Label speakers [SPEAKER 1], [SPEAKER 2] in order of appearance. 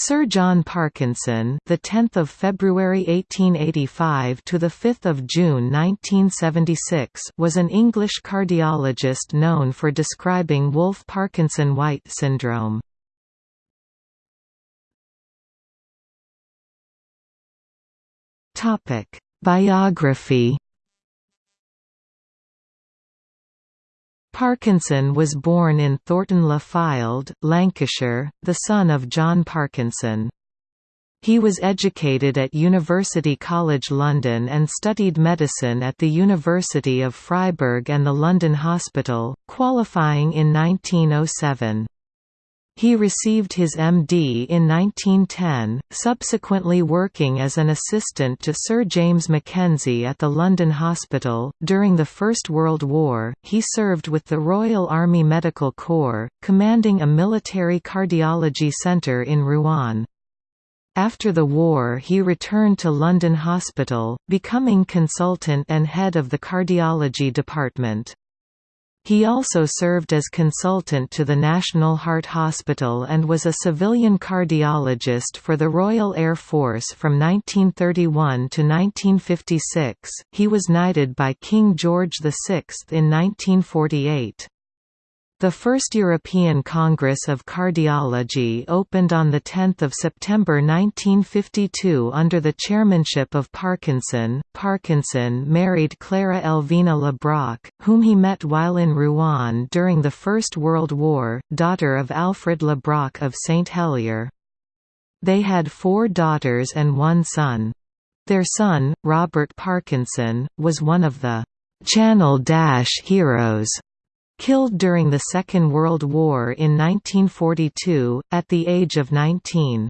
[SPEAKER 1] Sir John Parkinson, the 10th of February 1885 to the 5th of June 1976, was an English cardiologist known for describing Wolff-Parkinson-White syndrome. Topic: Biography Parkinson was born in Thornton-le-Fylde, Lancashire, the son of John Parkinson. He was educated at University College London and studied medicine at the University of Freiburg and the London Hospital, qualifying in 1907. He received his MD in 1910, subsequently working as an assistant to Sir James Mackenzie at the London Hospital. During the First World War, he served with the Royal Army Medical Corps, commanding a military cardiology centre in Rouen. After the war he returned to London Hospital, becoming consultant and head of the cardiology department. He also served as consultant to the National Heart Hospital and was a civilian cardiologist for the Royal Air Force from 1931 to 1956. He was knighted by King George VI in 1948. The first European Congress of Cardiology opened on 10 September 1952 under the chairmanship of Parkinson. Parkinson married Clara Elvina Le Brocq, whom he met while in Rouen during the First World War, daughter of Alfred Le Brocq of St Helier. They had four daughters and one son. Their son, Robert Parkinson, was one of the Channel Dash heroes Killed during the Second World War in 1942, at the age of 19.